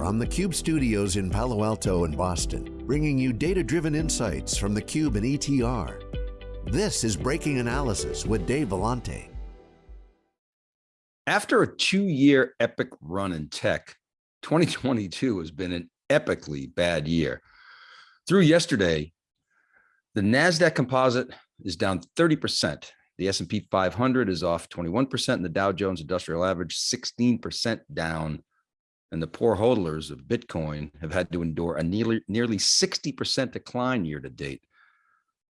from the Cube studios in Palo Alto and Boston, bringing you data-driven insights from the Cube and ETR. This is Breaking Analysis with Dave Vellante. After a two-year epic run in tech, 2022 has been an epically bad year. Through yesterday, the NASDAQ composite is down 30%. The S&P 500 is off 21% and the Dow Jones Industrial Average 16% down. And the poor hodlers of Bitcoin have had to endure a nearly, nearly 60% decline year to date.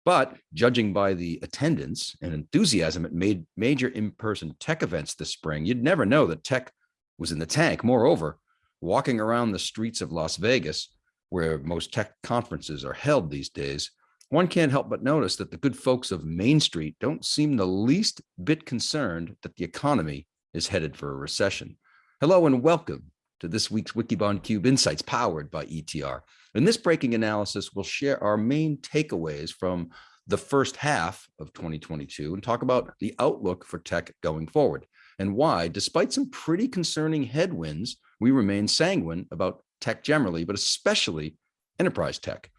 But judging by the attendance and enthusiasm at made major in-person tech events this spring, you'd never know that tech was in the tank. Moreover, walking around the streets of Las Vegas, where most tech conferences are held these days, one can't help but notice that the good folks of Main Street don't seem the least bit concerned that the economy is headed for a recession. Hello and welcome to this week's Wikibon Cube Insights powered by ETR. In this breaking analysis, we'll share our main takeaways from the first half of 2022 and talk about the outlook for tech going forward and why, despite some pretty concerning headwinds, we remain sanguine about tech generally, but especially enterprise tech.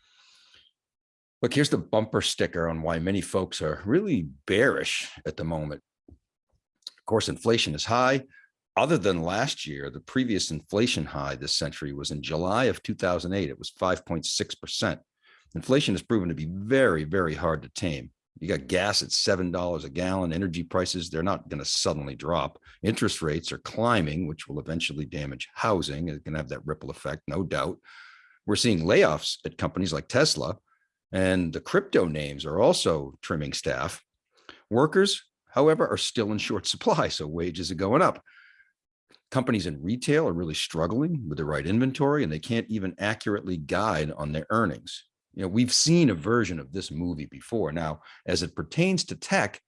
Look, here's the bumper sticker on why many folks are really bearish at the moment. Of course, inflation is high. Other than last year, the previous inflation high this century was in July of 2008. It was 5.6%. Inflation has proven to be very, very hard to tame. You got gas at $7 a gallon, energy prices, they're not going to suddenly drop. Interest rates are climbing, which will eventually damage housing. It's going to have that ripple effect, no doubt. We're seeing layoffs at companies like Tesla, and the crypto names are also trimming staff. Workers, however, are still in short supply, so wages are going up. Companies in retail are really struggling with the right inventory, and they can't even accurately guide on their earnings. You know, we've seen a version of this movie before. Now, as it pertains to tech,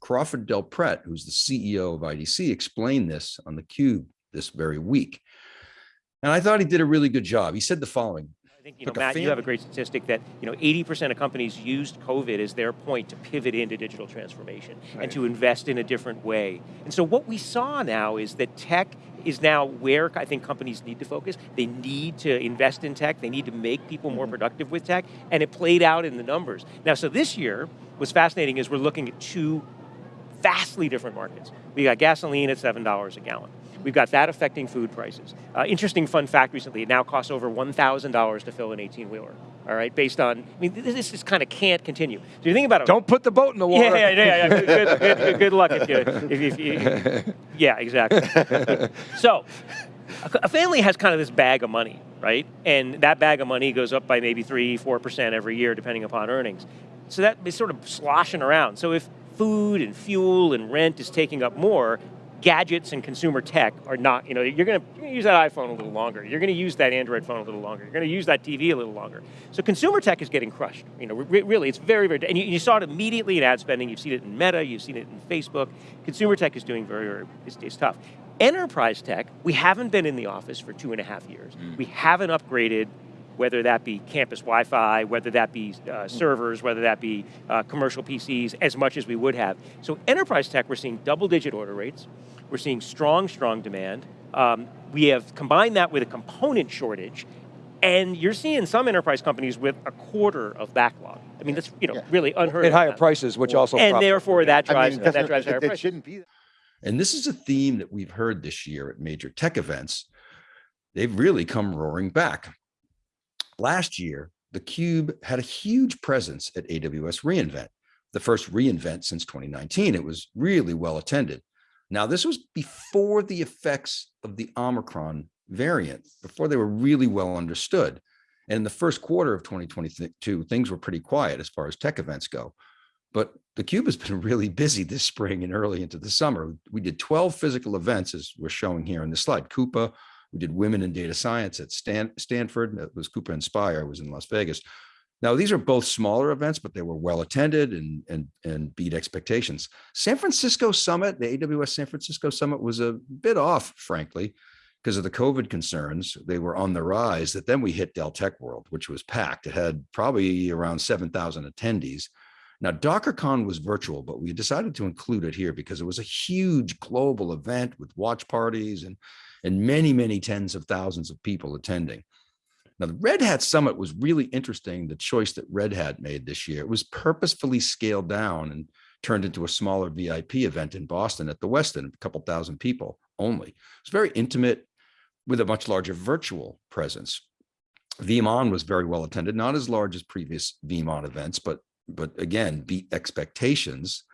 Crawford Del Prete, who's the CEO of IDC, explained this on theCUBE this very week. And I thought he did a really good job. He said the following, think, you know, Matt, you have a great statistic that, you know, 80% of companies used COVID as their point to pivot into digital transformation right. and to invest in a different way. And so what we saw now is that tech is now where I think companies need to focus. They need to invest in tech, they need to make people more mm-hmm. productive with tech, and it played out in the numbers. Now, so this year, what's fascinating is we're looking at two vastly different markets. We got gasoline at $7 a gallon. We've got that affecting food prices. Uh, interesting fun fact recently, it now costs over $1,000 to fill an 18-wheeler. All right, based on, I mean, this just kind of can't continue. Do you think about it. Don't put the boat in the water. Yeah, yeah, yeah, yeah. good, good, good, good, luck if you, if, if you, yeah, exactly. so, a family has kind of this bag of money, right? And that bag of money goes up by maybe three, 4% every year, depending upon earnings. So that is sort of sloshing around. So if food and fuel and rent is taking up more, gadgets and consumer tech are not, you know, you're going to use that iPhone a little longer. You're going to use that Android phone a little longer. You're going to use that TV a little longer. So consumer tech is getting crushed. You know, re really, it's very, very, and you, you, saw it immediately in ad spending. You've seen it in Meta. You've seen it in Facebook. Consumer tech is doing very, very, it's, it's tough. Enterprise tech, we haven't been in the office for two and a half years. Mm. We haven't upgraded whether that be campus Wi-Fi, whether that be uh, servers, whether that be uh, commercial PCs, as much as we would have. So enterprise tech, we're seeing double digit order rates. We're seeing strong, strong demand. Um, we have combined that with a component shortage, and you're seeing some enterprise companies with a quarter of backlog. I mean, that's you know yeah. really unheard of. At higher prices, which also and therefore that drives I mean, that drives higher prices. shouldn't be. And this is a theme that we've heard this year at major tech events. They've really come roaring back. Last year, the cube had a huge presence at AWS reInvent, the first reInvent since 2019. It was really well attended. Now, this was before the effects of the Omicron variant, before they were really well understood. And in the first quarter of 2022, things were pretty quiet as far as tech events go. But theCUBE has been really busy this spring and early into the summer. We did 12 physical events, as we're showing here in the slide. Coupa, we did Women in Data Science at Stan Stanford. It was Coupa Inspire, it was in Las Vegas. Now, these are both smaller events, but they were well attended and, and, and beat expectations. San Francisco Summit, the AWS San Francisco Summit was a bit off, frankly, because of the COVID concerns. They were on the rise that then we hit Dell Tech World, which was packed. It had probably around 7,000 attendees. Now, DockerCon was virtual, but we decided to include it here because it was a huge global event with watch parties and and many, many tens of thousands of people attending. Now, the Red Hat Summit was really interesting, the choice that Red Hat made this year. It was purposefully scaled down and turned into a smaller VIP event in Boston at the Westin, a couple thousand people only. It's very intimate with a much larger virtual presence. VeeamON was very well attended, not as large as previous VeeamON events, but but again, beat expectations.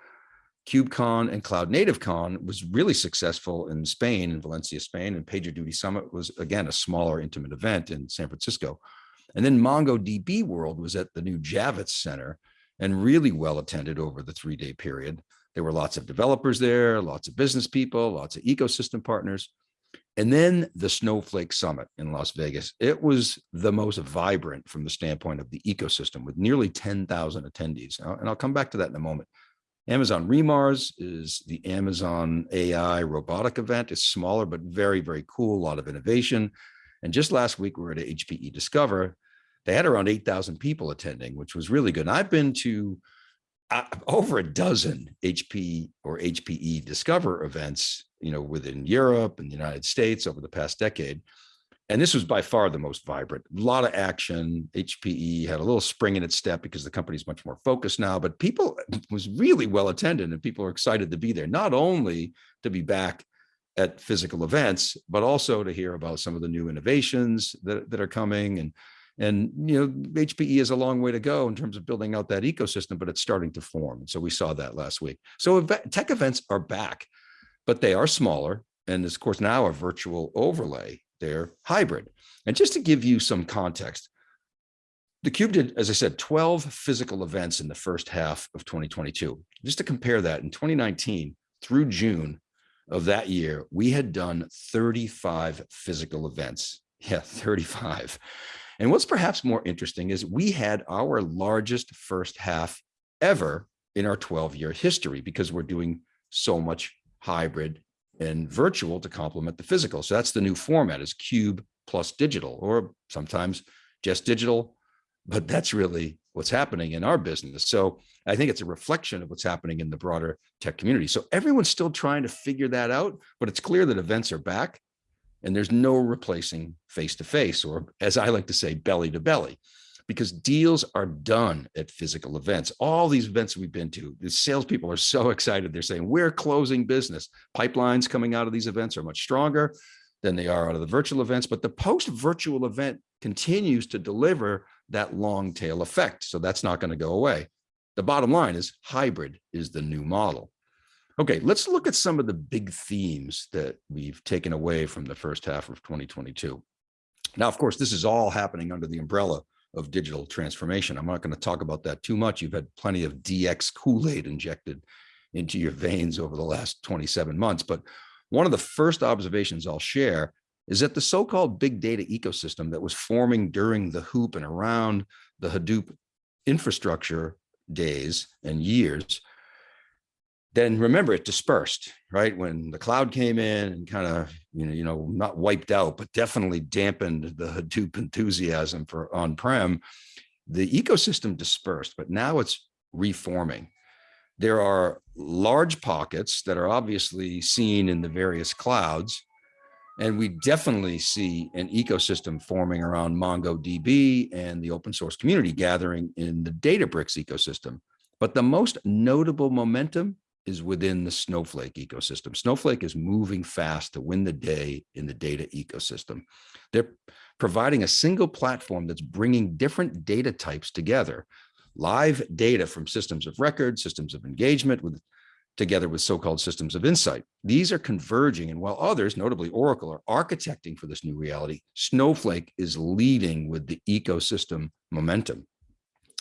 KubeCon and Cloud Native Con was really successful in Spain, in Valencia, Spain, and PagerDuty Summit was again a smaller, intimate event in San Francisco. And then MongoDB World was at the new Javits Center and really well attended over the three-day period. There were lots of developers there, lots of business people, lots of ecosystem partners. And then the Snowflake Summit in Las Vegas. It was the most vibrant from the standpoint of the ecosystem with nearly 10,000 attendees. And I'll come back to that in a moment. Amazon re:MARS is the Amazon AI robotic event. It's smaller, but very, very cool, a lot of innovation. And just last week, we were at HPE Discover. They had around 8,000 people attending, which was really good. And I've been to uh, over a dozen HP or HPE Discover events, you know, within Europe and the United States over the past decade. And this was by far the most vibrant, a lot of action. HPE had a little spring in its step because the company's much more focused now, but people was really well attended and people are excited to be there, not only to be back at physical events, but also to hear about some of the new innovations that, that are coming and and you know, HPE is a long way to go in terms of building out that ecosystem, but it's starting to form. So we saw that last week. So tech events are back, but they are smaller. And of course, now a virtual overlay, they're hybrid. And just to give you some context, the Cube did, as I said, 12 physical events in the first half of 2022. Just to compare that, in 2019 through June of that year, we had done 35 physical events. Yeah, 35. And what's perhaps more interesting is we had our largest first half ever in our 12 year history because we're doing so much hybrid and virtual to complement the physical. So that's the new format is cube plus digital or sometimes just digital, but that's really what's happening in our business. So I think it's a reflection of what's happening in the broader tech community. So everyone's still trying to figure that out, but it's clear that events are back and there's no replacing face to face, or as I like to say, belly to belly, because deals are done at physical events. All these events we've been to, the salespeople are so excited. They're saying, We're closing business. Pipelines coming out of these events are much stronger than they are out of the virtual events, but the post virtual event continues to deliver that long tail effect. So that's not going to go away. The bottom line is hybrid is the new model. Okay, let's look at some of the big themes that we've taken away from the first half of 2022. Now, of course, this is all happening under the umbrella of digital transformation. I'm not going to talk about that too much. You've had plenty of DX Kool-Aid injected into your veins over the last 27 months. But one of the first observations I'll share is that the so-called big data ecosystem that was forming during the hoop and around the Hadoop infrastructure days and years then remember it dispersed, right? When the cloud came in and kind of, you know, you know, not wiped out, but definitely dampened the Hadoop enthusiasm for on-prem, the ecosystem dispersed, but now it's reforming. There are large pockets that are obviously seen in the various clouds, and we definitely see an ecosystem forming around MongoDB and the open source community gathering in the Databricks ecosystem. But the most notable momentum is within the Snowflake ecosystem. Snowflake is moving fast to win the day in the data ecosystem. They're providing a single platform that's bringing different data types together. Live data from systems of record, systems of engagement, with together with so-called systems of insight. These are converging, and while others, notably Oracle, are architecting for this new reality, Snowflake is leading with the ecosystem momentum.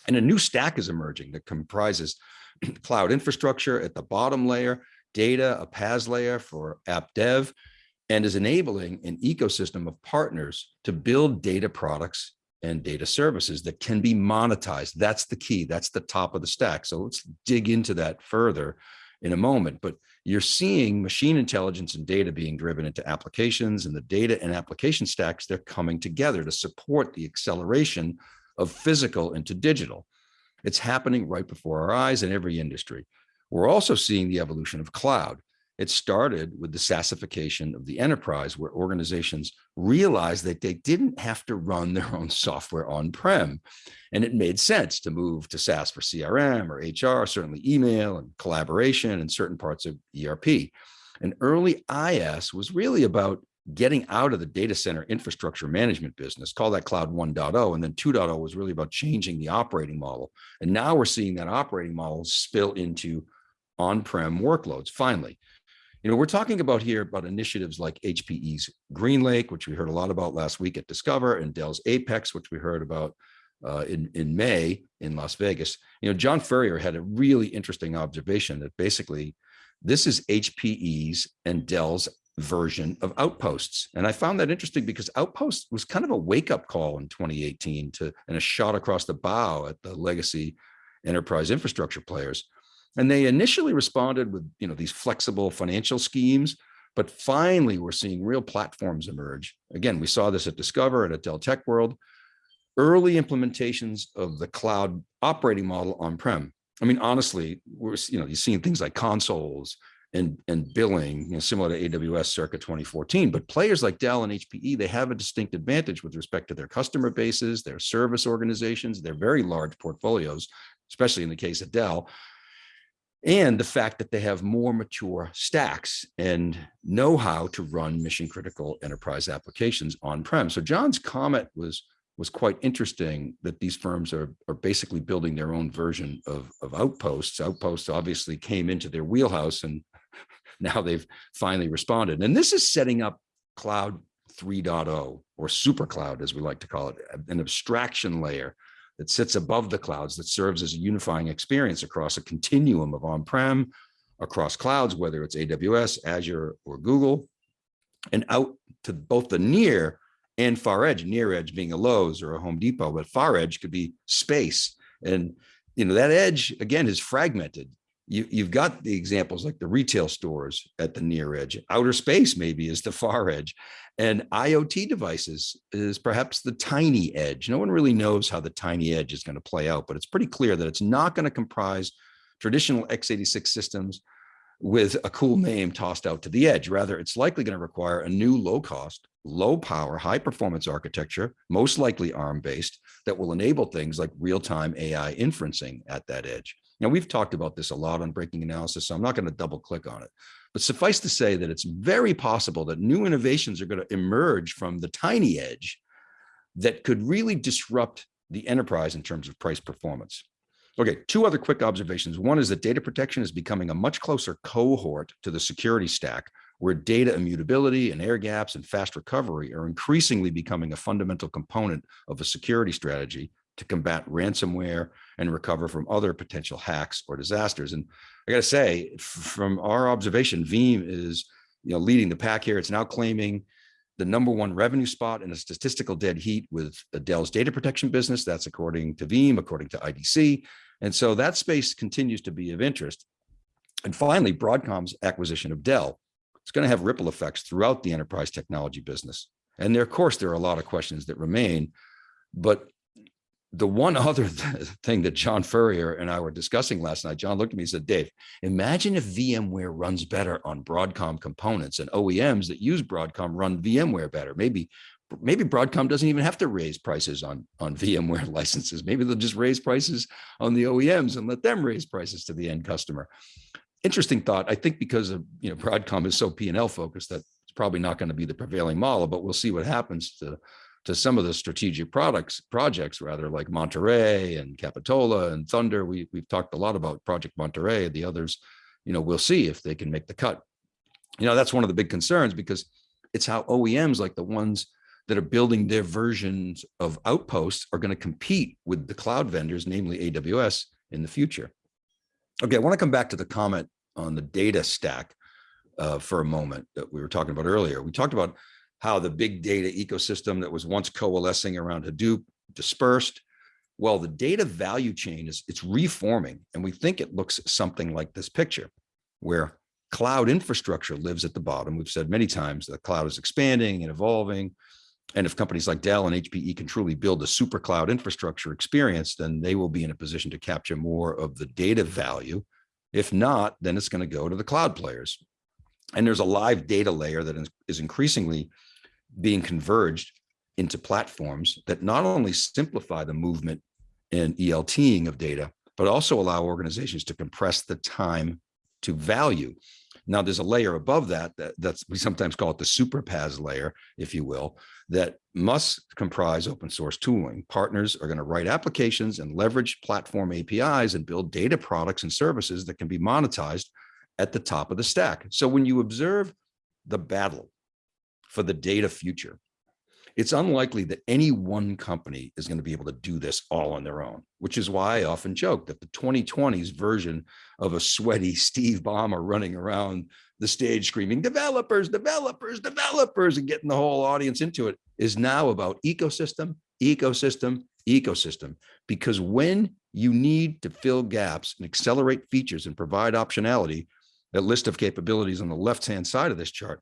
And a new stack is emerging that comprises cloud infrastructure at the bottom layer, data, a PaaS layer for app dev, and is enabling an ecosystem of partners to build data products and data services that can be monetized. That's the key. That's the top of the stack. So let's dig into that further in a moment. But you're seeing machine intelligence and data being driven into applications and the data and application stacks, they're coming together to support the acceleration of physical into digital. It's happening right before our eyes in every industry. We're also seeing the evolution of cloud. It started with the SaaSification of the enterprise where organizations realized that they didn't have to run their own software on-prem. And it made sense to move to SaaS for CRM or HR, certainly email and collaboration and certain parts of ERP. And early IaaS was really about getting out of the data center infrastructure management business, call that cloud 1.0. And then 2.0 was really about changing the operating model. And now we're seeing that operating model spill into on-prem workloads, finally. You know, we're talking about here about initiatives like HPE's GreenLake, which we heard a lot about last week at Discover, and Dell's Apex, which we heard about uh, in, in May in Las Vegas. You know, John Furrier had a really interesting observation that basically this is HPE's and Dell's version of Outposts. And I found that interesting because Outposts was kind of a wake up call in 2018 to and a shot across the bow at the legacy enterprise infrastructure players. And they initially responded with you know these flexible financial schemes, but finally we're seeing real platforms emerge. Again, we saw this at Discover and at Dell Tech World, early implementations of the cloud operating model on-prem. I mean, honestly, we're you know you're seeing things like consoles and and billing, you know, similar to AWS circa 2014. But players like Dell and HPE, they have a distinct advantage with respect to their customer bases, their service organizations, their very large portfolios, especially in the case of Dell, and the fact that they have more mature stacks and know how to run mission critical enterprise applications on-prem. So John's comment was was quite interesting that these firms are, are basically building their own version of, of outposts. Outposts obviously came into their wheelhouse and now they've finally responded. And this is setting up cloud 3.0 or super cloud, as we like to call it, an abstraction layer that sits above the clouds that serves as a unifying experience across a continuum of on-prem, across clouds, whether it's AWS, Azure, or Google, and out to both the near and far edge, near edge being a Lowe's or a Home Depot, but far edge could be space. And you know that edge, again, is fragmented you, you've got the examples like the retail stores at the near edge, outer space maybe is the far edge, and IoT devices is perhaps the tiny edge. No one really knows how the tiny edge is going to play out, but it's pretty clear that it's not going to comprise traditional x86 systems with a cool name tossed out to the edge. Rather, it's likely going to require a new low cost, low power, high performance architecture, most likely ARM based, that will enable things like real time AI inferencing at that edge. Now, we've talked about this a lot on breaking analysis, so I'm not going to double click on it. But suffice to say that it's very possible that new innovations are going to emerge from the tiny edge that could really disrupt the enterprise in terms of price performance. Okay, two other quick observations. One is that data protection is becoming a much closer cohort to the security stack, where data immutability and air gaps and fast recovery are increasingly becoming a fundamental component of a security strategy to combat ransomware and recover from other potential hacks or disasters. And I got to say, from our observation, Veeam is you know leading the pack here. It's now claiming the number one revenue spot in a statistical dead heat with Dell's data protection business. That's according to Veeam, according to IDC. And so that space continues to be of interest. And finally, Broadcom's acquisition of Dell. It's going to have ripple effects throughout the enterprise technology business. And there, of course, there are a lot of questions that remain, but the one other th thing that John Furrier and I were discussing last night, John looked at me and said, Dave, imagine if VMware runs better on Broadcom components and OEMs that use Broadcom run VMware better. Maybe maybe Broadcom doesn't even have to raise prices on, on VMware licenses. Maybe they'll just raise prices on the OEMs and let them raise prices to the end customer. Interesting thought. I think because of, you know, Broadcom is so P&L focused that it's probably not going to be the prevailing model, but we'll see what happens to to some of the strategic products projects rather like Monterey and Capitola and Thunder. We, we've talked a lot about Project Monterey. The others, you know, we'll see if they can make the cut. You know, that's one of the big concerns because it's how OEMs like the ones that are building their versions of Outposts are going to compete with the cloud vendors, namely AWS in the future. Okay, I want to come back to the comment on the data stack uh, for a moment that we were talking about earlier. We talked about how the big data ecosystem that was once coalescing around Hadoop dispersed. Well, the data value chain is it's reforming, and we think it looks something like this picture, where cloud infrastructure lives at the bottom. We've said many times the cloud is expanding and evolving. And if companies like Dell and HPE can truly build a super cloud infrastructure experience, then they will be in a position to capture more of the data value. If not, then it's going to go to the cloud players. And there's a live data layer that is- is increasingly being converged into platforms that not only simplify the movement and ELTing of data, but also allow organizations to compress the time to value. Now there's a layer above that, that that's, we sometimes call it the super PaaS layer, if you will, that must comprise open source tooling. Partners are gonna write applications and leverage platform APIs and build data products and services that can be monetized at the top of the stack. So when you observe the battle for the data future, it's unlikely that any one company is going to be able to do this all on their own, which is why I often joke that the 2020s version of a sweaty Steve Ballmer running around the stage screaming, developers, developers, developers, and getting the whole audience into it is now about ecosystem, ecosystem, ecosystem. Because when you need to fill gaps and accelerate features and provide optionality, that list of capabilities on the left-hand side of this chart,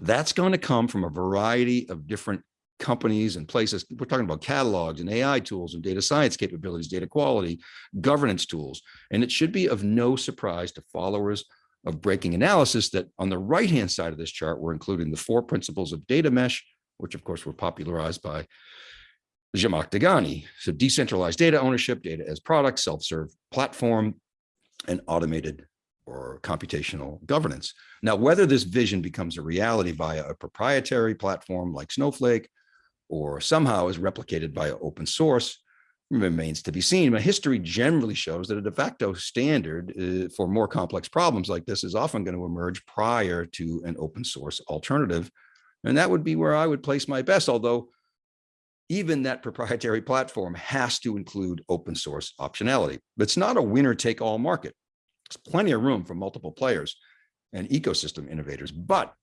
that's going to come from a variety of different companies and places. We're talking about catalogs and AI tools and data science capabilities, data quality, governance tools. And it should be of no surprise to followers of breaking analysis that on the right-hand side of this chart, we're including the four principles of data mesh, which of course were popularized by Zhamak Dehghani. So decentralized data ownership, data as product, self-serve platform, and automated or computational governance. Now, whether this vision becomes a reality via a proprietary platform like Snowflake or somehow is replicated via open source remains to be seen. But history generally shows that a de facto standard uh, for more complex problems like this is often going to emerge prior to an open source alternative. And that would be where I would place my best, although even that proprietary platform has to include open source optionality. But it's not a winner take all market. There's plenty of room for multiple players and ecosystem innovators, but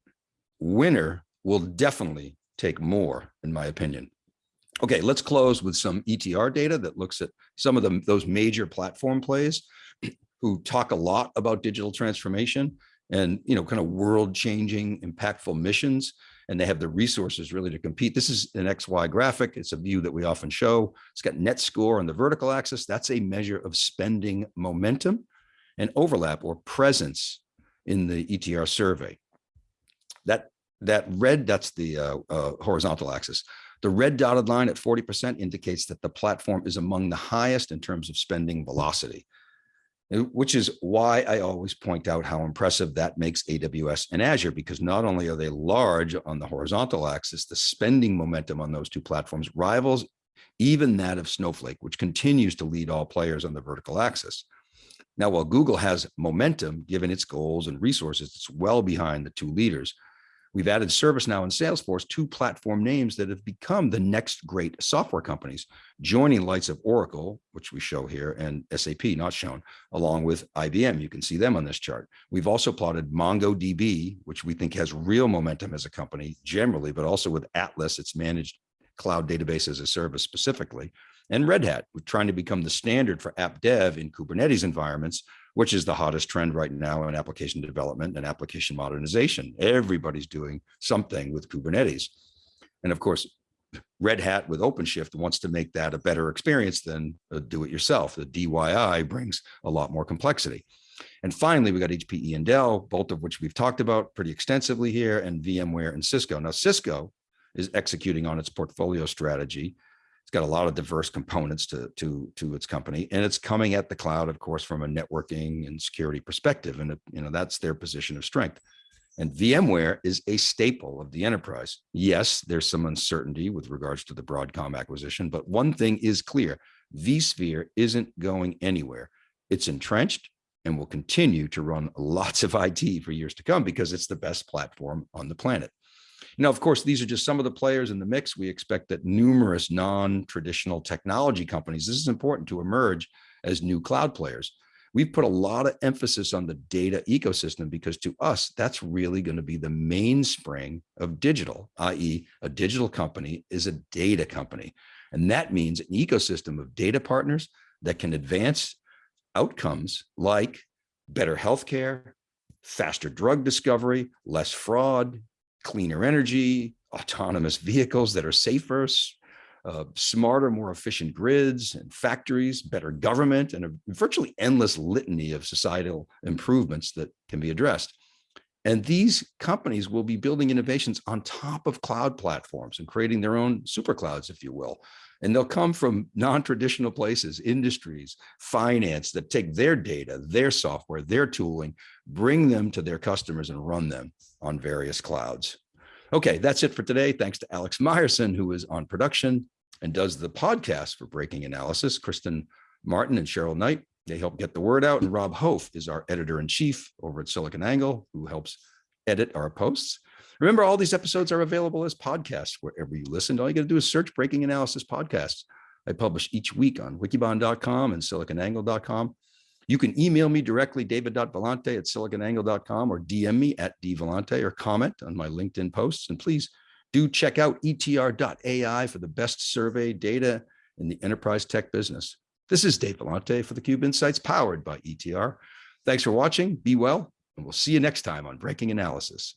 winner will definitely take more, in my opinion. Okay, let's close with some ETR data that looks at some of the, those major platform plays who talk a lot about digital transformation and you know kind of world changing impactful missions and they have the resources really to compete. This is an xy graphic. It's a view that we often show. It's got net score on the vertical axis. That's a measure of spending momentum and overlap or presence in the etr survey that that red, that's the uh, uh, horizontal axis. The red dotted line at 40% indicates that the platform is among the highest in terms of spending velocity, uh, which is why I always point out how impressive that makes AWS and Azure, because not only are they large on the horizontal axis, the spending momentum on those two platforms rivals even that of Snowflake, which continues to lead all players on the vertical axis. Now, while Google has momentum, given its goals and resources, it's well behind the two leaders. We've added ServiceNow and Salesforce, two platform names that have become the next great software companies, joining lights of Oracle, which we show here, and SAP, not shown, along with IBM. You can see them on this chart. We've also plotted MongoDB, which we think has real momentum as a company generally, but also with Atlas, its managed cloud database as a service specifically, and Red Hat, trying to become the standard for app dev in Kubernetes environments, which is the hottest trend right now in application development and application modernization. Everybody's doing something with Kubernetes. And of course, Red Hat with OpenShift wants to make that a better experience than do it yourself. The DIY brings a lot more complexity. And finally, we got HPE and Dell, both of which we've talked about pretty extensively here, and VMware and Cisco. Now, Cisco is executing on its portfolio strategy it's got a lot of diverse components to, to, to its company, and it's coming at the cloud, of course, from a networking and security perspective. And, you know, that's their position of strength. And VMware is a staple of the enterprise. Yes, there's some uncertainty with regards to the Broadcom acquisition, but one thing is clear, vSphere isn't going anywhere. It's entrenched and will continue to run lots of IT for years to come because it's the best platform on the planet. Know, of course, these are just some of the players in the mix. We expect that numerous non-traditional technology companies, this is important to emerge as new cloud players. We've put a lot of emphasis on the data ecosystem because to us, that's really going to be the mainspring of digital, i.e. a digital company is a data company. And that means an ecosystem of data partners that can advance outcomes like better healthcare, faster drug discovery, less fraud, cleaner energy, autonomous vehicles that are safer, uh, smarter, more efficient grids and factories, better government, and a virtually endless litany of societal improvements that can be addressed. And these companies will be building innovations on top of cloud platforms and creating their own super clouds, if you will. And they'll come from non-traditional places, industries, finance that take their data, their software, their tooling, bring them to their customers and run them on various clouds. Okay, that's it for today. Thanks to Alex Myerson, who is on production and does the podcast for Breaking Analysis, Kristen Martin and Cheryl Knight. They help get the word out. And Rob Hof is our editor in chief over at SiliconANGLE, who helps edit our posts. Remember, all these episodes are available as podcasts wherever you listen. All you got to do is search Breaking Analysis Podcasts. I publish each week on wikibon.com and siliconangle.com. You can email me directly, david.vellante at siliconangle.com or DM me at dvellante or comment on my LinkedIn posts. And please do check out etr.ai for the best survey data in the enterprise tech business. This is Dave Vellante for theCUBE Insights powered by ETR. Thanks for watching, be well, and we'll see you next time on Breaking Analysis.